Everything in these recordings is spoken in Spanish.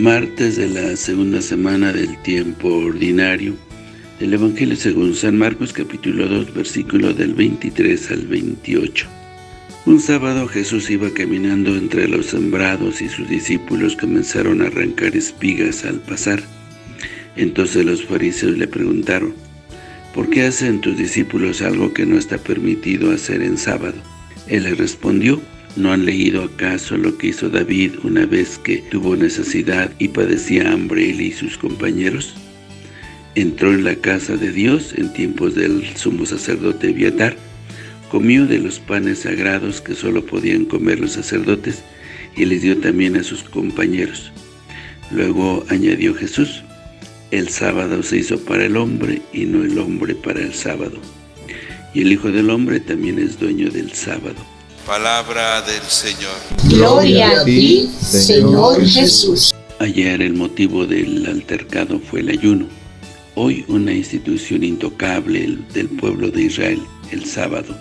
Martes de la segunda semana del tiempo ordinario del Evangelio según San Marcos capítulo 2 versículo del 23 al 28. Un sábado Jesús iba caminando entre los sembrados y sus discípulos comenzaron a arrancar espigas al pasar. Entonces los fariseos le preguntaron, ¿por qué hacen tus discípulos algo que no está permitido hacer en sábado? Él les respondió, ¿No han leído acaso lo que hizo David una vez que tuvo necesidad y padecía hambre él y sus compañeros? Entró en la casa de Dios en tiempos del sumo sacerdote Abiatar, comió de los panes sagrados que solo podían comer los sacerdotes y les dio también a sus compañeros. Luego añadió Jesús, el sábado se hizo para el hombre y no el hombre para el sábado. Y el Hijo del Hombre también es dueño del sábado. Palabra del Señor. Gloria a ti, Señor Jesús. Ayer el motivo del altercado fue el ayuno. Hoy una institución intocable del pueblo de Israel, el sábado.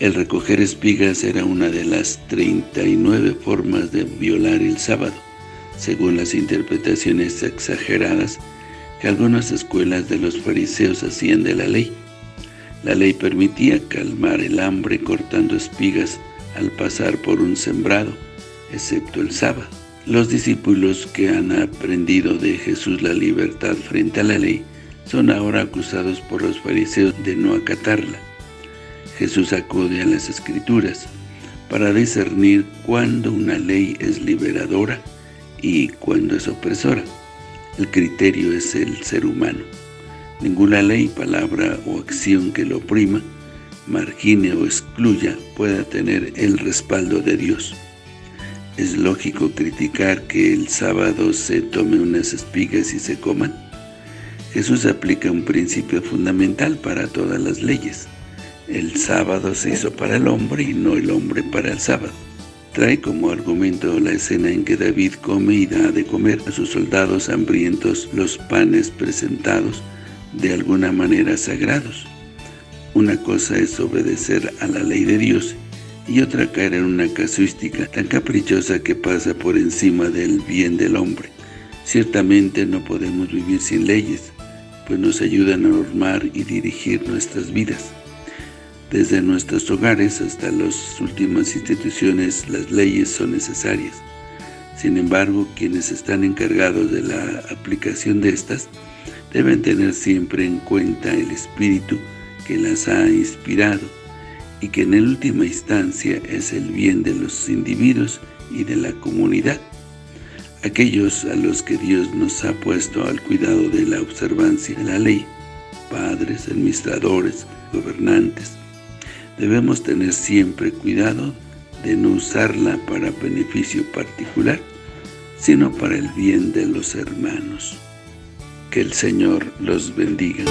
El recoger espigas era una de las 39 formas de violar el sábado, según las interpretaciones exageradas que algunas escuelas de los fariseos hacían de la ley. La ley permitía calmar el hambre cortando espigas al pasar por un sembrado, excepto el sábado. Los discípulos que han aprendido de Jesús la libertad frente a la ley son ahora acusados por los fariseos de no acatarla. Jesús acude a las Escrituras para discernir cuándo una ley es liberadora y cuándo es opresora. El criterio es el ser humano. Ninguna ley, palabra o acción que lo oprima, margine o excluya pueda tener el respaldo de Dios. ¿Es lógico criticar que el sábado se tome unas espigas y se coman? Jesús aplica un principio fundamental para todas las leyes. El sábado se hizo para el hombre y no el hombre para el sábado. Trae como argumento la escena en que David come y da de comer a sus soldados hambrientos los panes presentados de alguna manera sagrados. Una cosa es obedecer a la ley de Dios y otra caer en una casuística tan caprichosa que pasa por encima del bien del hombre. Ciertamente no podemos vivir sin leyes, pues nos ayudan a normar y dirigir nuestras vidas. Desde nuestros hogares hasta las últimas instituciones, las leyes son necesarias. Sin embargo, quienes están encargados de la aplicación de estas, deben tener siempre en cuenta el espíritu que las ha inspirado y que en última instancia es el bien de los individuos y de la comunidad, aquellos a los que Dios nos ha puesto al cuidado de la observancia de la ley, padres, administradores, gobernantes. Debemos tener siempre cuidado de no usarla para beneficio particular, sino para el bien de los hermanos. Que el Señor los bendiga.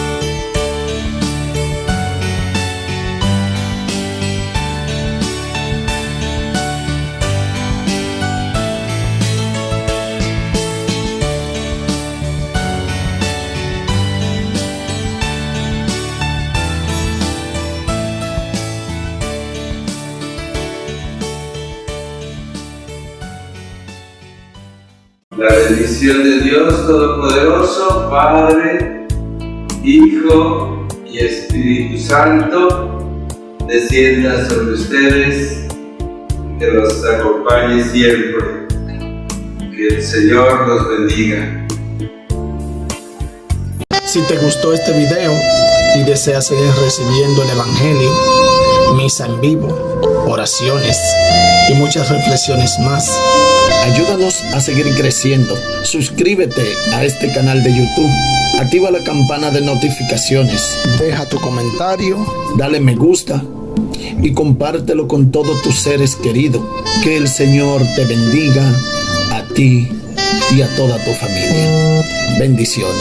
La bendición de Dios Todopoderoso, Padre, Hijo y Espíritu Santo, descienda sobre ustedes, que los acompañe siempre. Que el Señor los bendiga. Si te gustó este video y deseas seguir recibiendo el Evangelio, misa en vivo, oraciones y muchas reflexiones más, Ayúdanos a seguir creciendo. Suscríbete a este canal de YouTube. Activa la campana de notificaciones. Deja tu comentario. Dale me gusta. Y compártelo con todos tus seres queridos. Que el Señor te bendiga a ti y a toda tu familia. Bendiciones.